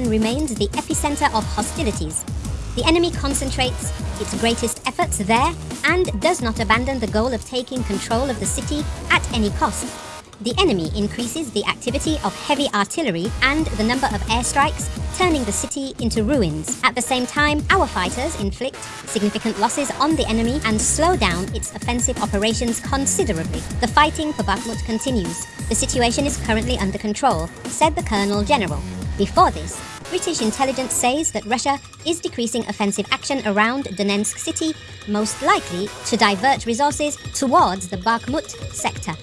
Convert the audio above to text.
remains the epicenter of hostilities. The enemy concentrates its greatest efforts there and does not abandon the goal of taking control of the city at any cost. The enemy increases the activity of heavy artillery and the number of airstrikes, turning the city into ruins. At the same time, our fighters inflict significant losses on the enemy and slow down its offensive operations considerably. The fighting for Bakhmut continues. The situation is currently under control, said the Colonel General. Before this, British intelligence says that Russia is decreasing offensive action around Donetsk city, most likely to divert resources towards the Bakhmut sector.